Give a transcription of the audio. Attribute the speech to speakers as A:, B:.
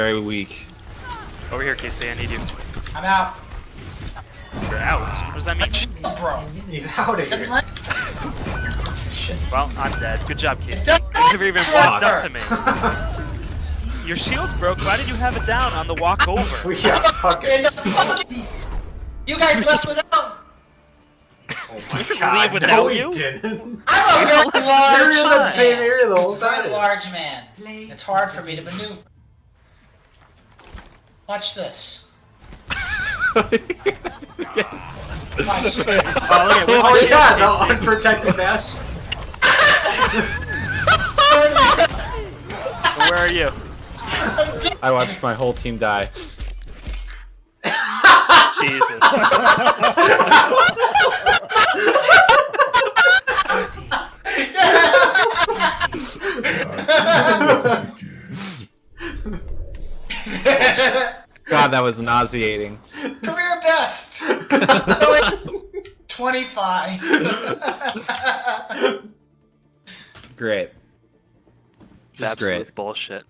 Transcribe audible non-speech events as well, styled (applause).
A: very weak.
B: Over here, Casey, I need you.
C: I'm out.
B: You're out. What does that mean?
C: Oh, bro.
D: He's out of
C: Doesn't
D: here.
C: let
B: Well, I'm dead. Good job, Casey.
C: Don't
B: You never even walked up to me. Your shield's broke. Why did you have it down on the walk over? (laughs)
D: We got fucking.
C: fucking... You guys (laughs) left without.
D: Oh my
B: didn't
D: god.
B: leave without
D: no,
B: you.
D: Didn't.
C: I'm a (laughs) very large
D: in the same
C: man.
D: area the whole
C: Very
D: time.
C: large man. It's hard for me to maneuver. Watch this. (laughs) Watch this.
B: Oh, look my
D: Oh yeah, the unprotected dash. (laughs)
B: Where are you?
A: I watched my whole team die.
B: Jesus. (laughs)
A: God, that was nauseating.
C: Career best. 25.
A: Great.
B: It's
A: Just
B: absolute
A: great.
B: bullshit.